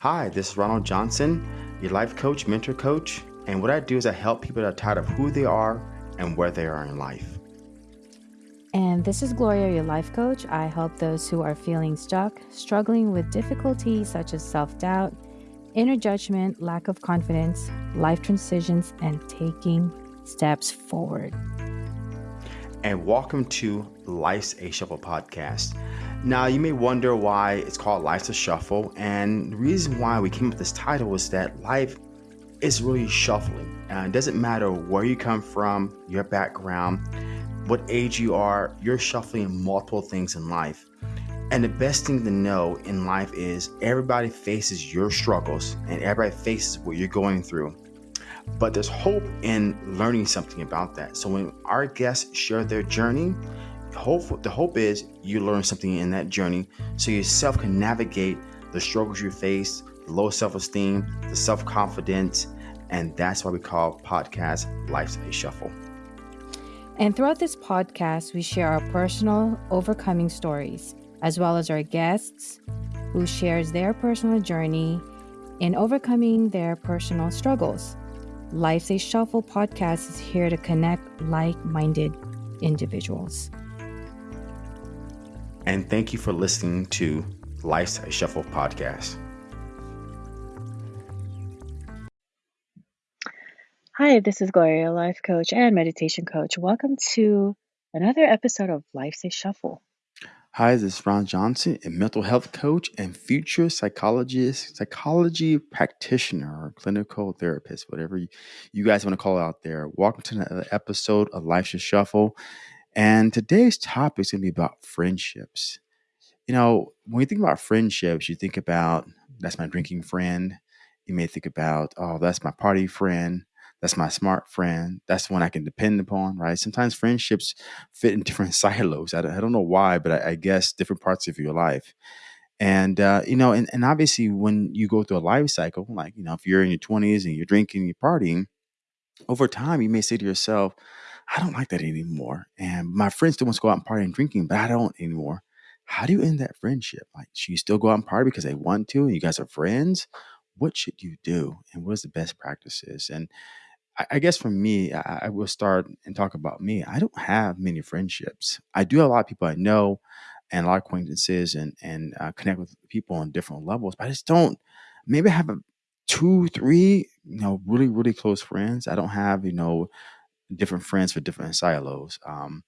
Hi, this is Ronald Johnson, your life coach, mentor coach. And what I do is I help people that are tired of who they are and where they are in life. And this is Gloria, your life coach. I help those who are feeling stuck, struggling with difficulties such as self doubt, inner judgment, lack of confidence, life transitions, and taking steps forward. And welcome to Life's a Shuffle podcast. Now, you may wonder why it's called Life's a Shuffle. And the reason why we came up with this title is that life is really shuffling. And it doesn't matter where you come from, your background, what age you are, you're shuffling multiple things in life. And the best thing to know in life is everybody faces your struggles and everybody faces what you're going through. But there's hope in learning something about that. So when our guests share their journey, hope the hope is you learn something in that journey so yourself can navigate the struggles you face, the low self-esteem, the self-confidence, and that's why we call podcast Life's a Shuffle. And throughout this podcast, we share our personal overcoming stories as well as our guests who shares their personal journey in overcoming their personal struggles. Life's a Shuffle podcast is here to connect like-minded individuals. And thank you for listening to Life's a Shuffle podcast. Hi, this is Gloria, life coach and meditation coach. Welcome to another episode of Life's a Shuffle. Hi, this is Ron Johnson, a mental health coach and future psychologist, psychology practitioner, or clinical therapist, whatever you, you guys want to call it out there. Welcome to another episode of Life's a Shuffle. And today's topic is going to be about friendships. You know, when you think about friendships, you think about that's my drinking friend. You may think about, oh, that's my party friend. That's my smart friend. That's the one I can depend upon, right? Sometimes friendships fit in different silos. I don't, I don't know why, but I, I, guess different parts of your life. And, uh, you know, and, and obviously when you go through a life cycle, like, you know, if you're in your 20s and you're drinking, you're partying, over time, you may say to yourself, I don't like that anymore. And my friends still want to go out and party and drinking, but I don't anymore. How do you end that friendship? Like, should you still go out and party because they want to and you guys are friends? What should you do? And what is the best practices? And I, I guess for me, I, I will start and talk about me. I don't have many friendships. I do have a lot of people I know and a lot of acquaintances and and uh, connect with people on different levels, but I just don't. Maybe I have a two, three, you know, really, really close friends. I don't have, you know, different friends for different silos. Um,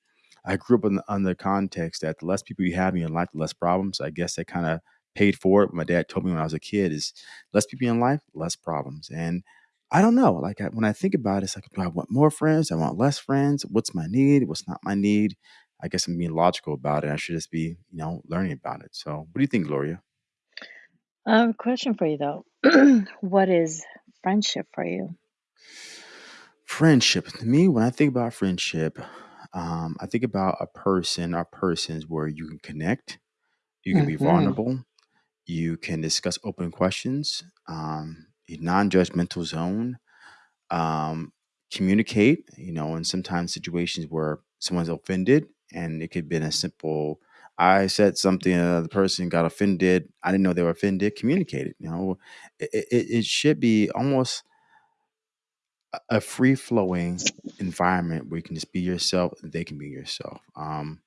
I grew up in the, on the context that the less people you have in your life, the less problems. I guess that kind of paid for it. My dad told me when I was a kid is less people in life, less problems. And I don't know. Like I, when I think about it, it's like, do I want more friends? Do I want less friends? What's my need? What's not my need? I guess I'm being logical about it. I should just be, you know, learning about it. So, what do you think, Gloria? Um, question for you though. what is friendship for you? Friendship. To me, when I think about friendship, um, I think about a person or persons where you can connect, you can be Mm-hmm. vulnerable, you can discuss open questions, um, a non-judgmental zone, um, communicate. You know, and sometimes situations where someone's offended, and it could have been a simple. I said something, and the person got offended. I didn't know they were offended. Communicate it. You know, it, it, it should be almost a- free flowing environment where you can just be yourself they can be yourself. Um,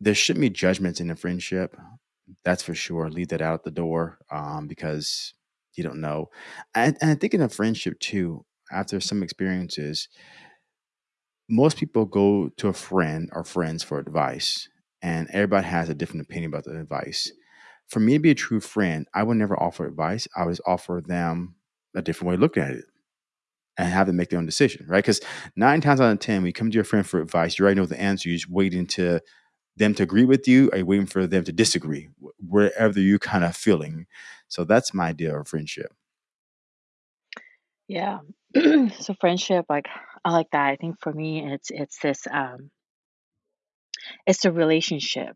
there shouldn't be judgments in a friendship. That's for sure. Leave that out the door um, because you don't know. And, and I think in a friendship too, after some experiences, most people go to a friend or friends for advice, and everybody has a different opinion about the advice. For me to be a true friend, I would never offer advice. I would offer them a different way of looking at it and have them make their own decision, right? Because nine times out of ten, when you come to your friend for advice, you already know the answer. You're just waiting to them to agree with you, or you waiting for them to disagree, wherever you're kind of feeling. So that's my idea of friendship. Yeah. so friendship, like I like that. I think for me, it's it's this um, it's the relationship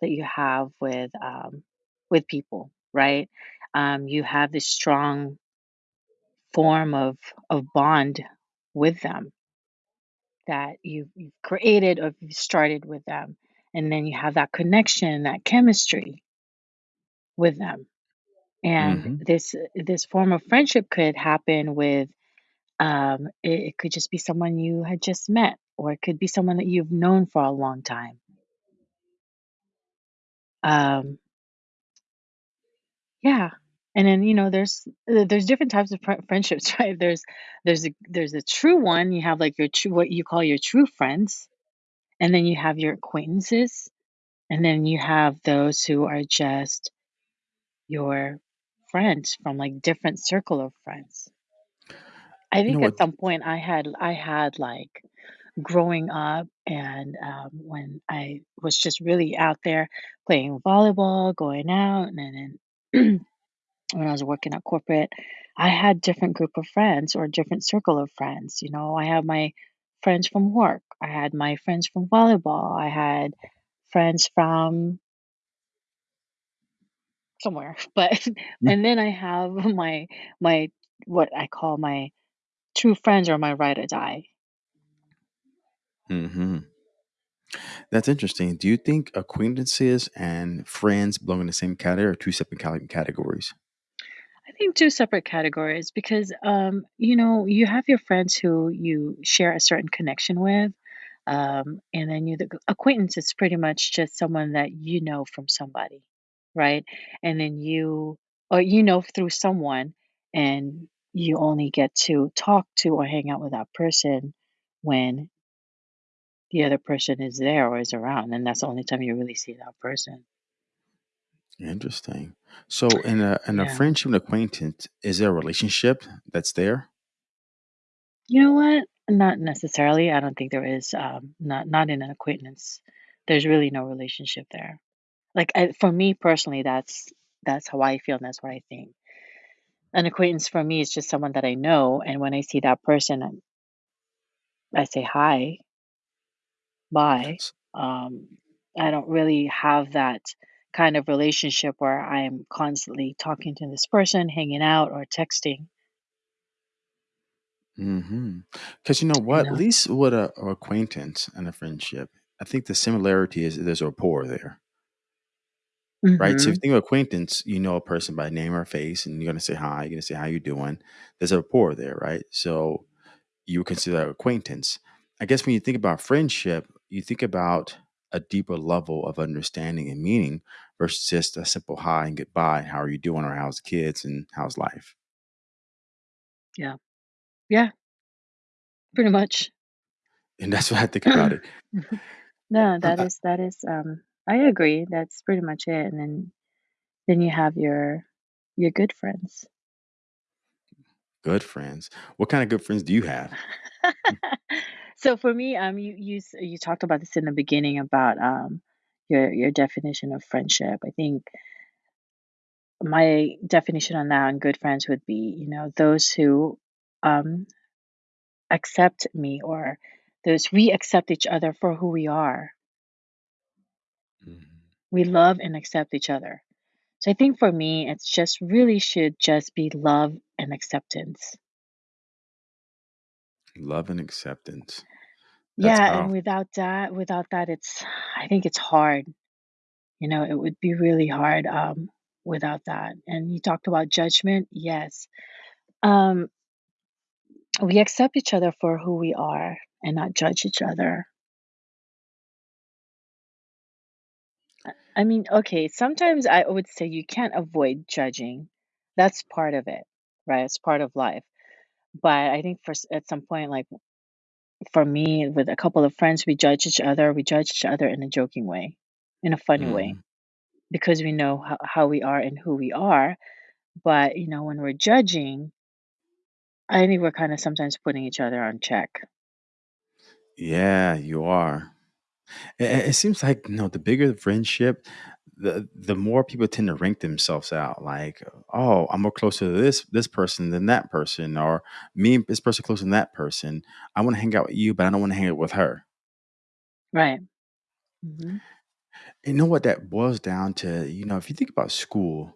that you have with um, with people, right? Um, you have this strong form of of bond with them that you've, you've created or you've started with them, and then you have that connection, that chemistry with them. And hmm this this form of friendship could happen with um, it, it could just be someone you had just met, or it could be someone that you've known for a long time. Um, yeah, and then you know, there's uh, there's different types of fri friendships, right? There's there's a there's a true one. You have like your true what you call your true friends, and then you have your acquaintances, and then you have those who are just your friends from like different circle of friends. I You know think at what? some point I had I had like growing up and um, when I was just really out there playing volleyball, going out, and then when I was working at corporate, I had different group of friends or different circle of friends. You know, I had my friends from work, I had my friends from volleyball, I had friends from somewhere, but and then I have my my what I call my true friends or my ride or die. hmm That's interesting. Do you think acquaintances and friends belong in the same category or two separate cate- categories? Think 2 separate categories because, um, you know, you have your friends who you share a certain connection with, um, and then you the acquaintance is pretty much just someone that you know from somebody, right? And then you or you know through someone, and you only get to talk to or hang out with that person when the other person is there or is around, and that's the only time you really see that person. Interesting. So, in a in a Yeah. friendship and acquaintance, is there a relationship that's there? You know what? Not necessarily. I don't think there is, um, not not in an acquaintance. There's really no relationship there. Like, I, for me personally, that's that's how I feel and that's what I think. An acquaintance for me is just someone that I know, and when I see that person, I, I say hi, bye. S- Um, I don't really have that kind of relationship where I am constantly talking to this person, hanging out, or texting. Mhm. Because you know You what? At know. least with a, a acquaintance and a friendship, I think the similarity is there's a rapport there, right? So if you hmm think of acquaintance, you know a person by name or face, and you're gonna say hi. You're gonna say how you doing. There's a rapport there, right? So you would consider that acquaintance. I guess when you think about friendship, you think about a deeper level of understanding and meaning versus just a simple hi and goodbye. How are you doing? Or how's the kids and how's life? Yeah. Yeah. Pretty much. And that's what I think about it. No, that I, is that is, um I agree, that's pretty much it, and then then you have your your good friends. good friends. What kind of good friends do you have? So for me, um, you you s you talked about this in the beginning about, um, your your definition of friendship. I think my definition on that and good friends would be, you know, those who, um, accept me or those we accept each other for who we are. Mhm. We love and accept each other. So I think for me, it's just really should just be love and acceptance. Love and acceptance. That's Yeah, and powerful. without that, without that, it's I think it's hard. You know, it would be really hard um, without that. And you talked about judgment. Yes, um, we accept each other for who we are and not judge each other. I mean, okay, sometimes I would say you can't avoid judging. That's part of it, right? It's part of life. But I think for s- at some point, like For me, with a couple of friends, we judge each other. We judge each other in a joking way, in a funny way, Mhm. because we know how, how we are and who we are. But, you know, when we're judging, I think we're kind of sometimes putting each other on check. Yeah, you are. It, it seems like you know the bigger the friendship, the the more people tend to rank themselves out. Like, oh, I'm more closer to this this person than that person, or me and this person closer than that person. I want to hang out with you, but I don't want to hang out with her. Right. hmm You know what that boils down to? You know, if you think about school,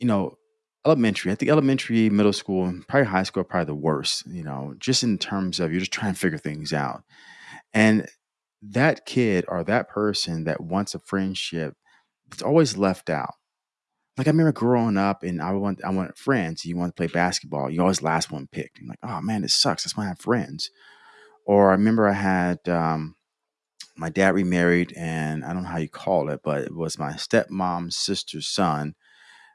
you know, elementary. I think elementary, middle school, probably high school probably the worst. You know, just in terms of you're just trying to figure things out. And that kid or that person that wants a friendship, it's always left out. like I remember growing up and I want I want friends. You want to play basketball. You always last one picked. I'm like, oh man, this sucks. That's why I have friends. Or I remember I had um, my dad remarried, and I don't know how you call it, but it was my stepmom's sister's son.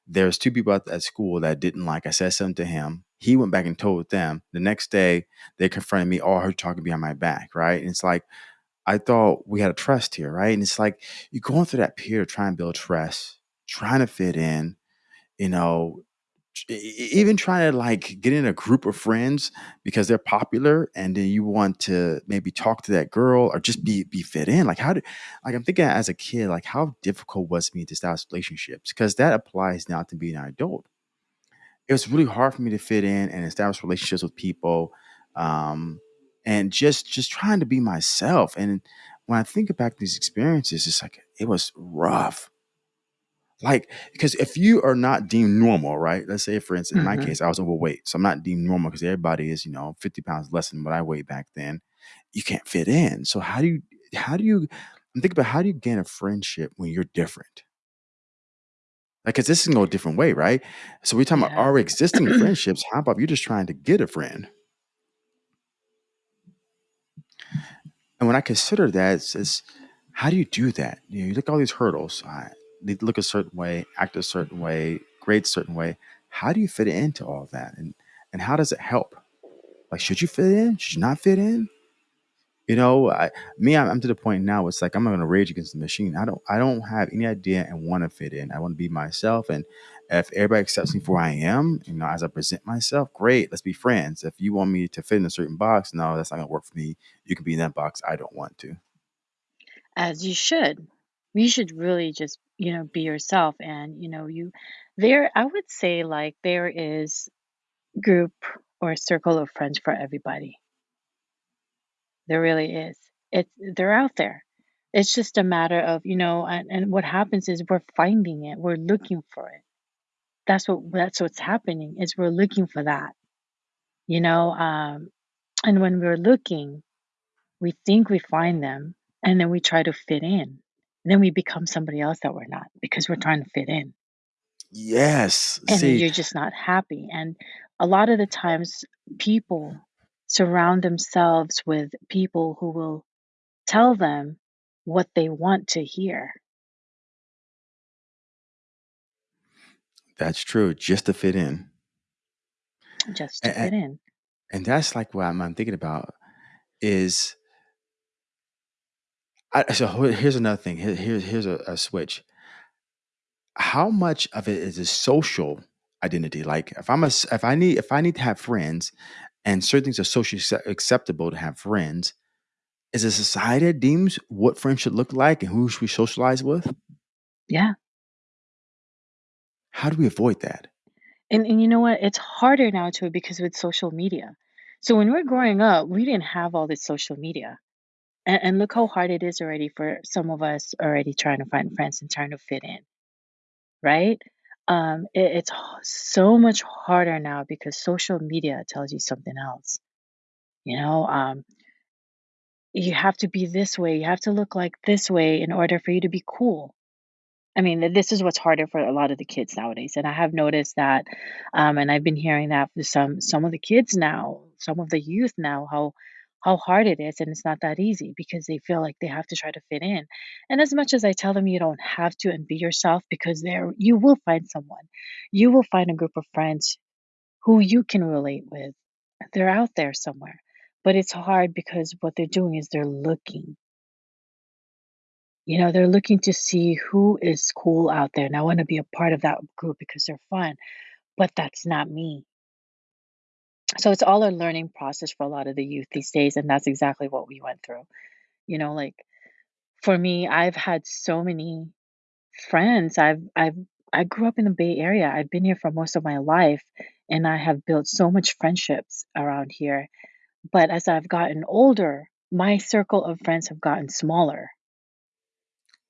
There's two people at, at school that didn't like. I said something to him. He went back and told them. The next day, they confronted me. Oh, her talking behind my back, right? And it's like I thought we had a trust here, right? And it's like you're going through that period trying to build trust, trying to fit in, you know, even trying to like get in a group of friends because they're popular and then you want to maybe talk to that girl or just be be fit in. Like how do like i'm thinking as a kid like how difficult was me to establish relationships? Because that applies now to being an adult. It was really hard for me to fit in and establish relationships with people um and just just trying to be myself and when i think about these experiences it's like it was rough like, because if you are not deemed normal, right? Let's say, for instance, in my hmm case, I was overweight, so I'm not deemed normal because everybody is, you know, 50 pounds less than what I weighed back then. You can't fit in. So how do you, how do you, I'm thinking about how do you gain a friendship when you're different? Like, because this can go a different way, right? So we're talking about Yeah. our existing friendships. How about you're just trying to get a friend? And when I consider that, it's, it's how do you do that? You know, you look at all these hurdles. I need to look a certain way, act a certain way, grade a certain way. How do you fit into all that? And and how does it help? Like, should you fit in? Should you not fit in? You know, I, me, I'm, I'm to the point now. It's like I'm not going to rage against the machine. I don't, I don't have any idea and want to fit in. I want to be myself, and if everybody accepts me for who I am, you know, as I present myself, great. Let's be friends. If you want me to fit in a certain box, no, that's not to work for me. You can be in that box. I don't want to. As you should. You should really just, you know, be yourself. And, you know, you, there, I would say like there is group or circle of friends for everybody. There really is. It's, they're out there. It's just a matter of, you know, and, and what happens is we're finding it. We're looking for it. That's what, that's what's happening is we're looking for that, you know, um, and when we're looking, we think we find them and then we try to fit in. then we become somebody else that we're not because we're trying to fit in. Yes. And See, you're just not happy. And a lot of the times, people surround themselves with people who will tell them what they want to hear that's true. Just to fit in, just to and, fit in. and that's like what I'm, I'm thinking about is. I, so here's another thing. Here, here- here's a, a switch. How much of it is a social identity? Like if I'm a if I need, if I need to have friends, and certain things are socially acceptable to have friends, is a society that deems what friends should look like and who should we socialize with? Yeah. How do we avoid that? And, and you know what? It's harder now too because with social media. So when we we're growing up, we didn't have all this social media. And, and look how hard it is already for some of us already trying to find friends and trying to fit in. right? Um, it, it's so much harder now because social media tells you something else. You know, um, you have to be this way, you have to look like this way in order for you to be cool. I mean, th- this is what's harder for a lot of the kids nowadays, and I have noticed that, um, and I've been hearing that for some some of the kids now, some of the youth now, how how hard it is, and it's not that easy because they feel like they have to try to fit in. And as much as I tell them you don't have to and be yourself, because there you will find someone, you will find a group of friends who you can relate with. They're out there somewhere, but it's hard because what they're doing is they're looking you know, they're looking to see who is cool out there, and I wanna be a part of that group because they're fun, but that's not me. So it's all a learning process for a lot of the youth these days, and that's exactly what we went through. You know, like, for me, I've had so many friends. I've I've I grew up in the Bay Area. I've been here for most of my life, and I have built so much friendships around here. But as I've gotten older, my circle of friends have gotten smaller.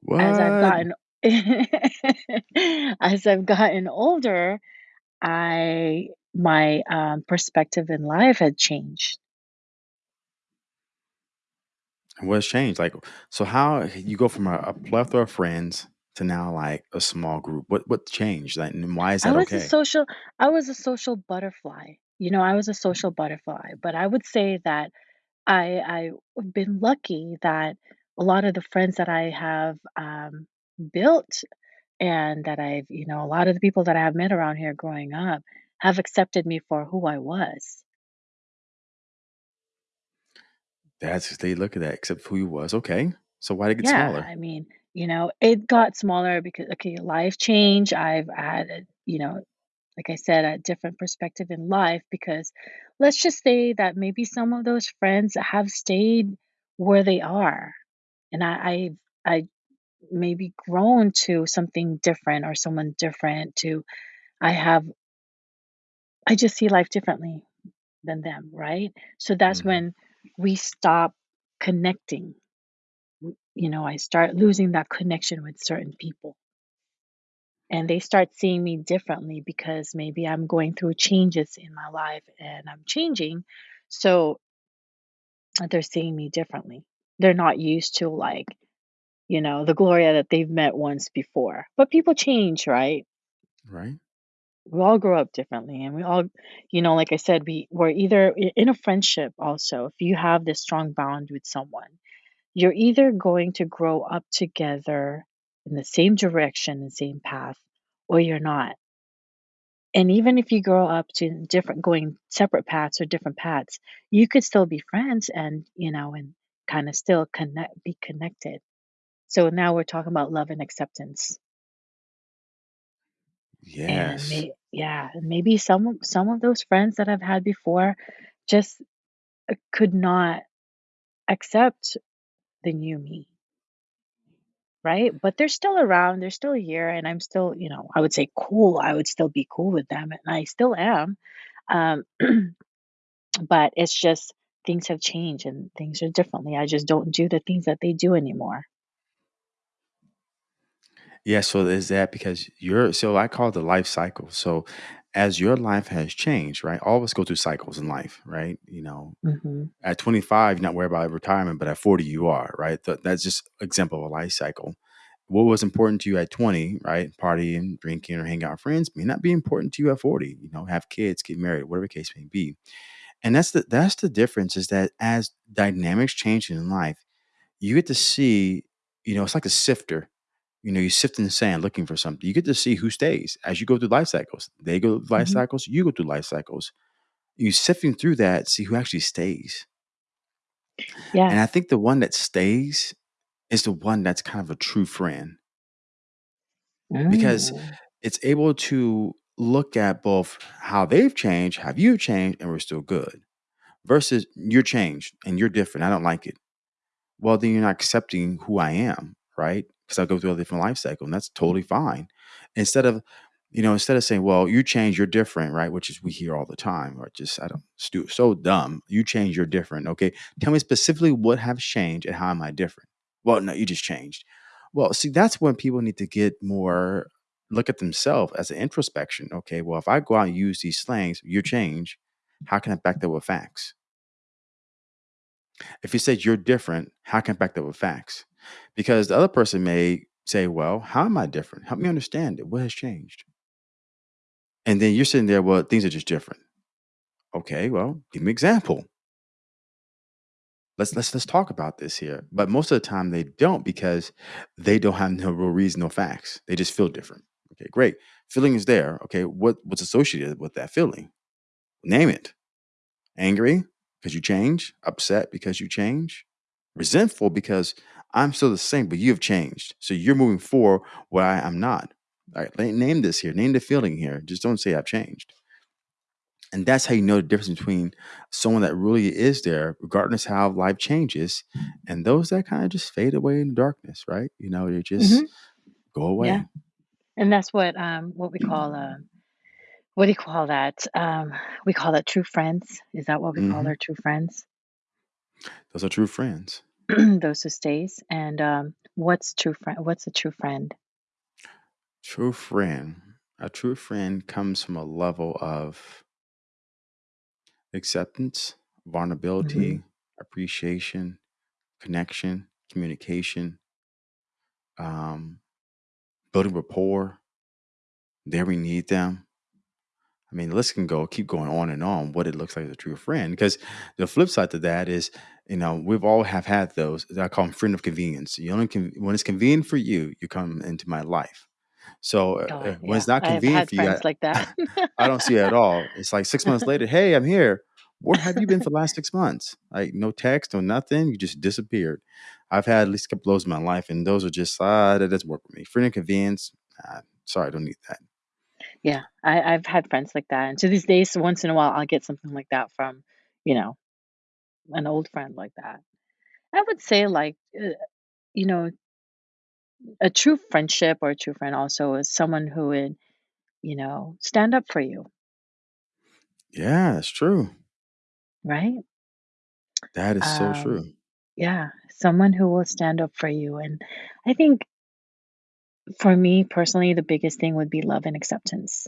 what? As I've gotten as I've gotten older, I my, um, perspective in life had changed. What's changed? Like, so how you go from a, a plethora of friends to now like a small group? What what changed? Like, and why is I that was a okay? social I was a social butterfly. You know, I was a social butterfly, but I would say that I I've been lucky that a lot of the friends that I have um, built and that I've, you know, a lot of the people that I have met around here growing up have accepted me for who I was. That's they look at that, except who he was. Okay. So why did it get Yeah, smaller? I mean, you know, it got smaller because okay, life change. I've had, a, you know, like I said, a different perspective in life because let's just say that maybe some of those friends have stayed where they are, and I I I maybe grown to something different or someone different to I have I just see life differently than them, right? So that's hmm when we stop connecting. You know, I start losing that connection with certain people. And they start seeing me differently because maybe I'm going through changes in my life and I'm changing. So they're seeing me differently. They're not used to like, you know, the Gloria that they've met once before. But people change, right? Right. We all grow up differently and we all you know like i said we we're either in a friendship also if you have this strong bond with someone you're either going to grow up together in the same direction and same path or you're not. And even if you grow up to different going separate paths or different paths you could still be friends and you know and kind of still connect be connected. So now we're talking about love and acceptance and Yes. may yeah maybe some of- some of those friends that i've had before just uh, could not accept the new me, right? But they're still around, they're still here, and I'm still, you know, I would say cool. I would still be cool with them, and I still am. Um, but it's just things have changed and things are differently. I just don't do the things that they do anymore. Yeah. So is that because you're so I call it the life cycle. So as your life has changed, right? All of us go through cycles in life, right? You know, hmm at 25, you're not worried about retirement, but at 40, you are, right? Th- that's just example of a life cycle. What was important to you at 20, right? Partying, drinking, or hanging out with friends may not be important to you at 40. You know, have kids, get married, whatever the case may be. And that's the that's the difference is that as dynamics change in life, you get to see, you know, it's like a sifter. You know, you sift in the sand looking for something. You get to see who stays as you go through life cycles. They go through life hmm cycles, you go through life cycles. You sifting through that, see who actually stays. Yeah. And I think the one that stays is the one that's kind of a true friend because Mm. it's able to look at both how they've changed, have you changed, and we're still good versus you're changed and you're different. I don't like it. well, then you're not accepting who I am, right? Because I go through a different life cycle, and that's totally fine. Instead of, you know, instead of saying, "Well, you change, you're different," right? Which is we hear all the time, or just I don't stu- so dumb. You change, you're different. Okay, tell me specifically what have changed and how am I different? Well, no, you just changed. Well, see, that's when people need to get more look at themselves as an introspection. Okay, well, if I go out and use these slangs, you change. How can I back that with facts? If you said you're different, how can I back that with facts? Because the other person may say, Well, how am I different? Help me understand it. What has changed? And then you're sitting there, well, things are just different. Okay, well, give me an example. Let's let's let's talk about this here. But most of the time they don't because they don't have no real reason, no facts. They just feel different. Okay, great. Feeling is there. Okay, what what's associated with that feeling? Name it. Angry because you change, upset because you change, resentful because I'm still the same, but you've changed. So you're moving forward where I am not. All right, name this here, name the feeling here. Just don't say I've changed. And that's how you know the difference between someone that really is there, regardless how life changes, and those that kind of just fade away in the darkness, right? You know, they just go Yeah. away. And that's what um what we call uh what do you call that? Um we call that true friends. Is that what we call hmm our true friends? Those are true friends. Those who stays. And um what's true friend what's a true friend? True friend. A true friend comes from a level of acceptance, hmm vulnerability, appreciation, connection, communication. Um, building rapport, there we need them. I mean, the list can go keep going on and on what it looks like as a true friend. Because the flip side to that is, you know, we've all have had those. I call them friend of convenience. You only can when it's convenient for you, you come into my life. So uh, Oh, uh, when yeah. it's not convenient for you, I, like that. I don't see it at all. It's like six months later, hey, I'm here. Where have you been for the last six months? Like no text, no nothing. You just disappeared. I've had at least a couple of those in my life, and those are just ah, that doesn't work for me. Friend of convenience. Uh, sorry, I don't need that. Yeah, I I've had friends like that, and to these days, once in a while, I'll get something like that from, you know, an old friend like that. I would say, like, uh, you know, a true friendship or a true friend also is someone who would, you know, stand up for you, Yeah, it's true. right? That is so Um, true. yeah, someone who will stand up for you. And I think for me personally, the biggest thing would be love and acceptance.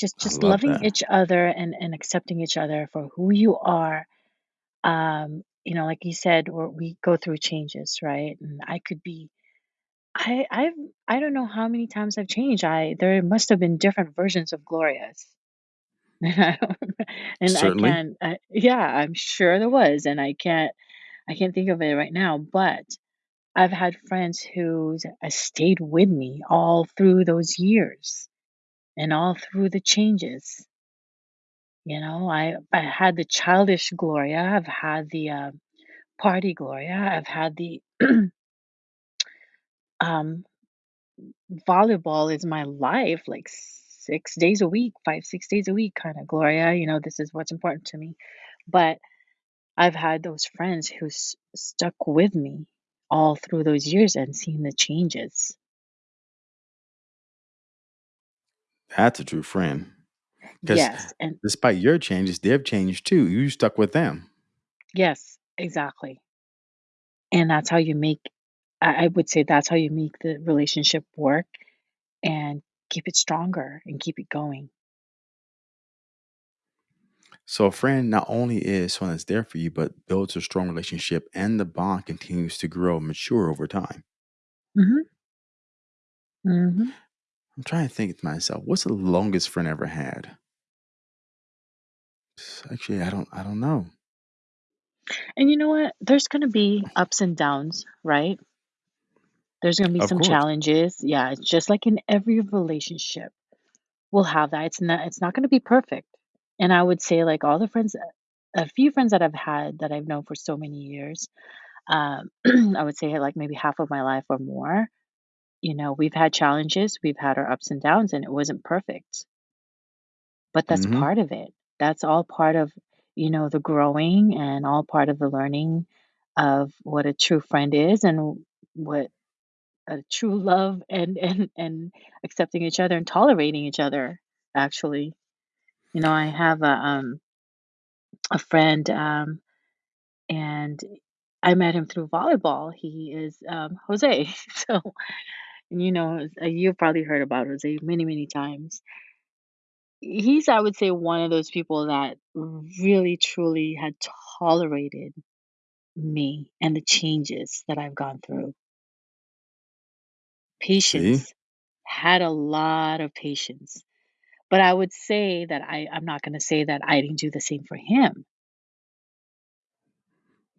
Just I just love loving that. each other and and accepting each other for who you are. Um, you know, like you said, we we go through changes, right? And I could be I I've I don't know how many times I've changed. I there must have been different versions of Glorias. And I don't and I Certainly. can't I, yeah, I'm sure there was and I can't I can't think of it right now, but I've had friends who uh, stayed with me all through those years and all through the changes. You know, I I had the childish Gloria, I've had the uh, party Gloria, I've had the um volleyball is my life, like 6 days a week, 5, 6 days a week kinda, Gloria, you know, this is what's important to me. But I've had those friends who s stuck with me all through those years and seeing the changes. That's a true friend. Because Yes, and despite your changes, they've changed too. You stuck with them. yes, exactly. And that's how you make I I would say that's how you make the relationship work and keep it stronger and keep it going. So a friend not only is someone that's there for you, but builds a strong relationship and the bond continues to grow and mature over time. Mm-hmm. Mm-hmm. I'm trying to think to myself, what's the longest friend I ever had? Actually, I don't I don't know. And you know what? There's gonna be ups and downs, right? There's gonna be Of some course. challenges. Yeah, it's just like in every relationship. We'll have that. It's not it's not gonna be perfect. And I would say like all the friends a few friends that I've had that I've known for so many years, um, I would say like maybe half of my life or more, you know, we've had challenges, we've had our ups and downs, and it wasn't perfect. But that's hmm part of it. That's all part of, you know, the growing and all part of the learning of what a true friend is and what a true love and and and accepting each other and tolerating each other actually. You know, I have a um a friend um and I met him through volleyball. He is um Jose. So, you know, uh, you've probably heard about Jose many, many times. He's, I would say, one of those people that really truly had tolerated me and the changes that I've gone through. See? Patience, had a lot of patience. But I would say that I I'm not gonna say that I didn't do the same for him.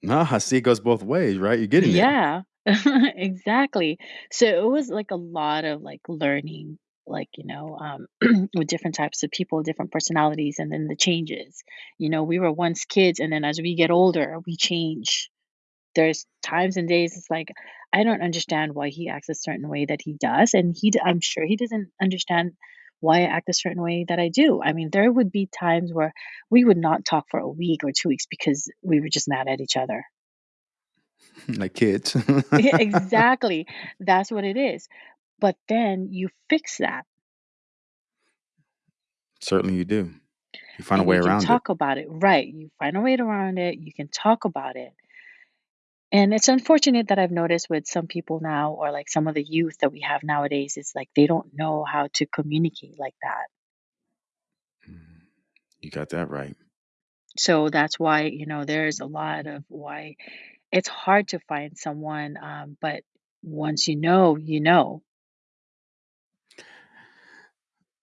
No, I see it goes both ways, right? You're getting there. Yeah, exactly. So it was like a lot of like learning, like, you know, um, with different types of people, different personalities, and then the changes. You know, we were once kids, and then as we get older, we change. There's times and days it's like, I don't understand why he acts a certain way that he does, and he d I'm sure he doesn't understand why I act a certain way that I do. I mean, there would be times where we would not talk for a week or 2 weeks because we were just mad at each other. like kids. Yeah, exactly. That's what it is. But then you fix that Certainly you do. You find a way you can around it. talk about it. Right. You find a way around it. You can talk about it. And it's unfortunate that I've noticed with some people now, or like some of the youth that we have nowadays, is like they don't know how to communicate like that. Mm, You got that right. So that's why, you know, there's a lot of why it's hard to find someone. Um, but once you know, you know.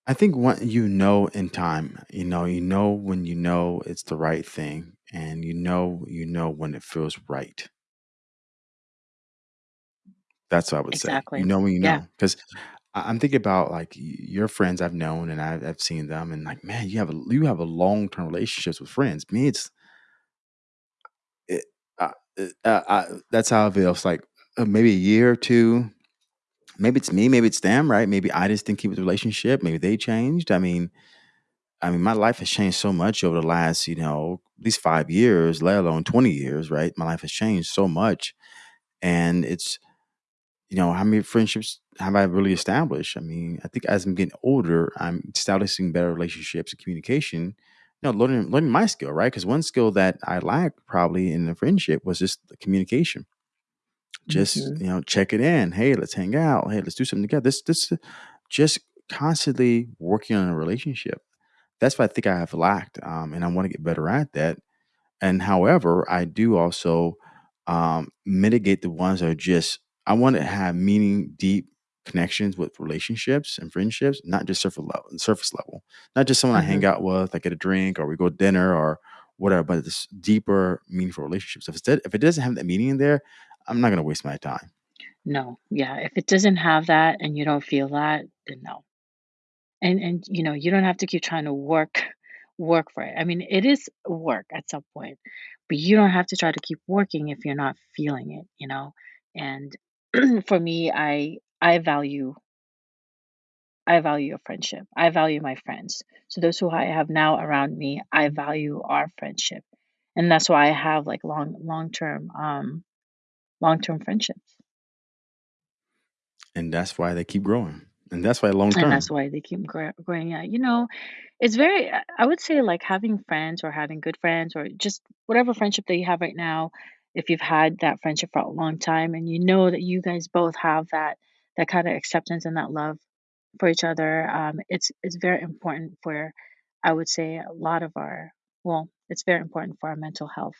I think what you know in time, you know, you know when you know it's the right thing, and you know you know when it feels right. That's what I would say. You know when you Yeah. know, 'cause I I'm thinking about, like, y your friends I've known, and I've I've seen them, and, like, man, you have a you have a long-term relationships with friends. Me, it's it uh, uh, uh, uh, that's how it feels, like, uh, maybe a year or 2. Maybe it's me, maybe it's them, right? Maybe I just didn't keep the relationship, maybe they changed. I mean I mean, my life has changed so much over the last, you know, at least 5 years, let alone 20 years, right? My life has changed so much, and it's you know, how many friendships have I really established? I mean, I think as I'm getting older, I'm establishing better relationships and communication, you know, learning learning my skill, right? Because one skill that I lacked probably in a friendship was just the communication. Just, Mhm. you know, check it in, "Hey, let's hang out. Hey, let's do something together." This this just constantly working on a relationship. That's what I think I have lacked, um, and I wanna get better at that. And however, I do also, um, mitigate the ones that are just I wanna have meaning, deep connections with relationships and friendships, not just surfa level surface level. Not just someone I hang Mhm. out with, I get a drink, or we go to dinner, or whatever, but it's deeper, meaningful relationships. If instead if it doesn't have that meaning in there, I'm not gonna waste my time. No. Yeah, if it doesn't have that and you don't feel that, then no. And and, you know, you don't have to keep trying to work work for it. I mean, it is work at some point, but you don't have to try to keep working if you're not feeling it, you know? And for me, I I value I value a friendship. I value my friends. So those who I have now around me, I value our friendship. And that's why I have, like, long long-term, um long-term friendships. And that's why they keep growing, and that's why long term. And that's why they keep gr growing, yeah. You know, it's very I I would say, like, having friends or having good friends or just whatever friendship that you have right now, if you've had that friendship for a long time and you know that you guys both have that that kinda acceptance and that love for each other, um, it's it's very important for, I would say, a lot of our well, it's very important for our mental health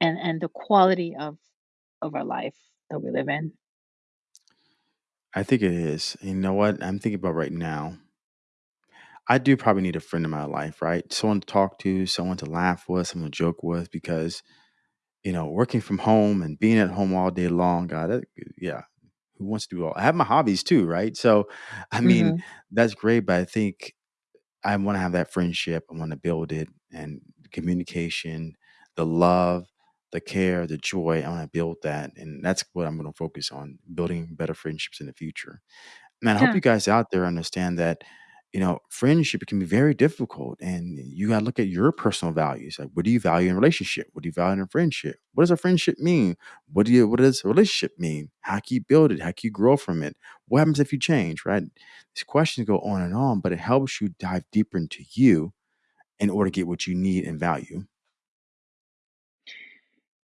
and and the quality of of our life that we live in. I think it is. You know what? I'm thinking about right now I do probably need a friend in my life, right? Someone to talk to, someone to laugh with, someone to joke with because, you know, working from home and being at home all day long, god, that yeah. Who wants to do all I have my hobbies too, right? So, I mean, Mhm. that's great, but I think I wanna have that friendship, I wanna build it, and communication, the love, the care, the joy, I wanna build that, and that's what I'm gonna focus on, building better friendships in the future. Man, I hope Yeah. you guys out there understand that, you know, friendship can be very difficult, and you gotta look at your personal values. Like, what do you value in a relationship? What do you value in a friendship? What does a friendship mean? What do you what does a relationship mean? How can you build it? How can you grow from it? What happens if you change, right? These questions go on and on, but it helps you dive deeper into you in order to get what you need and value.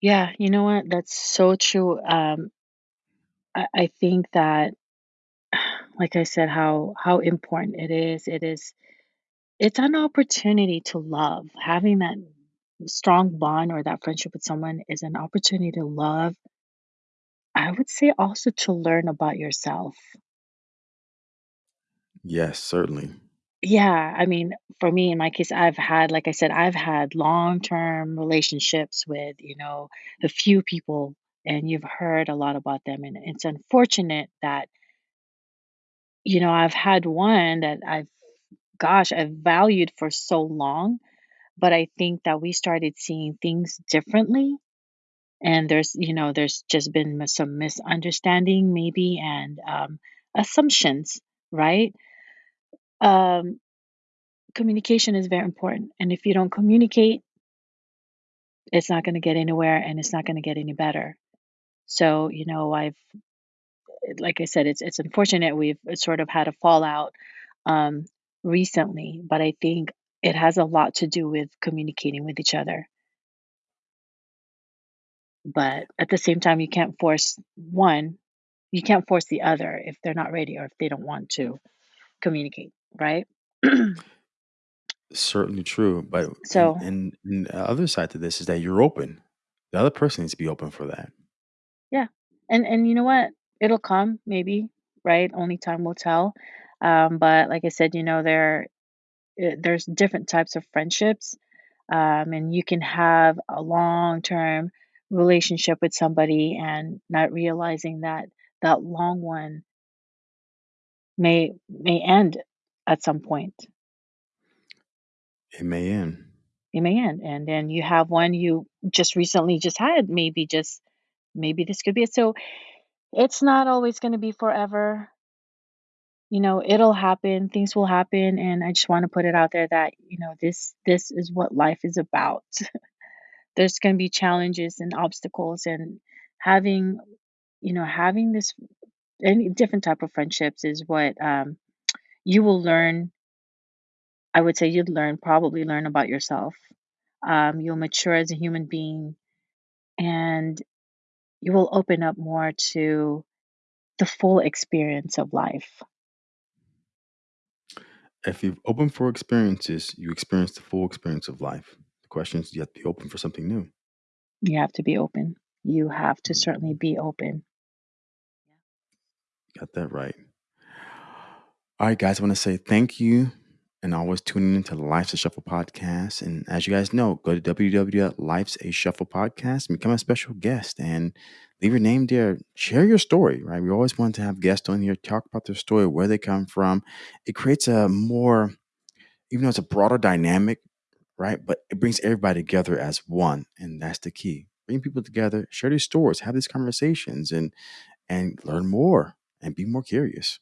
Yeah, you know what? That's so true, um I I think that, like I said, how how important it is. It is it's an opportunity to love. Having that strong bond or that friendship with someone is an opportunity to love I would say also to learn about yourself. Yes, certainly. Yeah, I mean, for me, in my case, I've had like I said, I've had long-term relationships with, you know, a few people, and you've heard a lot about them, and it's unfortunate that you know, I've had one that I've gosh, I've valued for so long, but I think that we started seeing things differently, and there's you know, there's just been some misunderstanding maybe and, um, assumptions, right? Um, communication is very important, and if you don't communicate it's not gonna get anywhere, and it's not gonna get any better. So, you know, I've like I said, it's it's unfortunate we've sort of had a fallout, um, recently, but I think it has a lot to do with communicating with each other. But at the same time, you can't force one you can't force the other if they're not ready or if they don't want to communicate, right? Certainly true, but So and and the other side to this is that you're open. The other person needs to be open for that. Yeah, and and you know what? It'll come maybe, right? Only time will tell. Um, but like I said, you know, there eh, there's different types of friendships, um, and you can have a long term relationship with somebody and not realizing that that long one may may end at some point. It may end. It may end, and then you have one you just recently just had. Maybe just maybe this could be it. So it's not always going to be forever. You know, it'll happen. Things will happen, and I just want to put it out there that you know this this is what life is about. There's going to be challenges and obstacles, and having you know having this any different type of friendships is what um, you will learn I would say you'd learn probably learn about yourself. Um, you'll mature as a human being and you will open up more to the full experience of life. If you've opened for experiences, you experience the full experience of life. The question is, you have to be open for something new. You have to be open. You have to certainly Mhm. be open. Got that right. All right, guys, I want to say thank you and always tuning into the Life's a Shuffle podcast. And as you guys know, go to www.life'sashuffle podcast and become a special guest and leave your name there. Share your story, right? We always want to have guests on here talk about their story, where they come from. It creates a more, even though it's a broader dynamic, right? But it brings everybody together as one. And that's the key. Bring people together, share these stories, have these conversations, and and learn more and be more curious.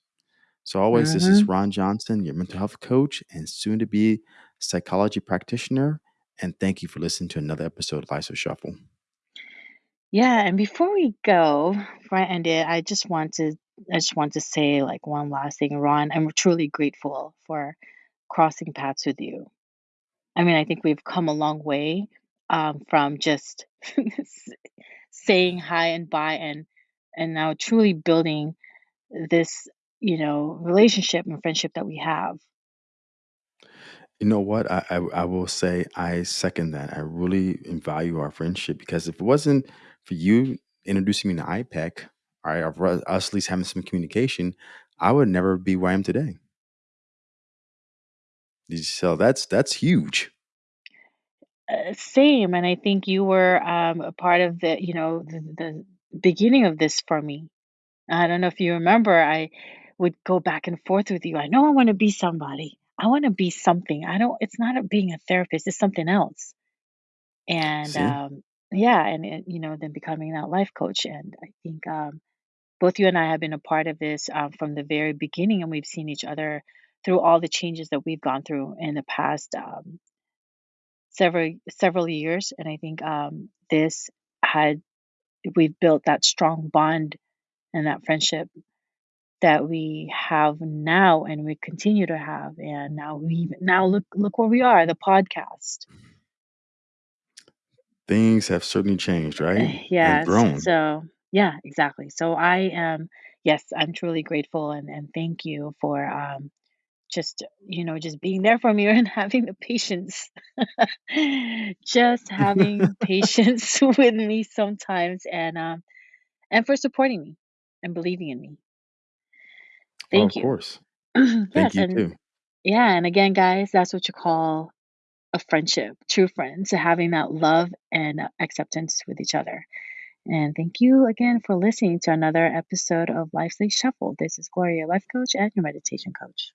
So, always, this is hmm Ron Johnson, your mental health coach and soon to be psychology practitioner. And thank you for listening to another episode of Life's a Shuffle. Yeah, and before we go, before I end it, I just want to I just want to say like one last thing, Ron. I'm truly grateful for crossing paths with you. I mean, I think we've come a long way um, from just saying hi and bye and and now truly building this, you know, relationship and friendship that we have. You know what? I, I, I will say I second that. I really value our friendship because if it wasn't for you introducing me to IPEC, all right, or us at least having some communication, I would never be where I am today. So that's that's huge. Uh, same, and I think you were um, a part of the, you know, the, the beginning of this for me. I don't know if you remember, I would go back and forth with you. I know I want to be somebody. I want to be something. I don't. It's not a, being a therapist. It's something else. And See? um, yeah, and it, you know, then becoming that life coach. And I think um, both you and I have been a part of this um, from the very beginning, and we've seen each other through all the changes that we've gone through in the past um, several several years. And I think um, this had we've built that strong bond and that friendship that we have now and we continue to have and now we now look look where we are the podcast Things have certainly changed, right? yeah grown. so yeah exactly so i am yes i'm truly grateful and and thank you for um just you know just being there for me and having the patience just having patience with me sometimes and um and for supporting me and believing in me oh, thank of you course. Thank yes you and too. yeah and again guys that's what you call a friendship, true friends, having that love and acceptance with each other. And thank you again for listening to another episode of Life's Shuffle. This is Gloria, life coach and your meditation coach.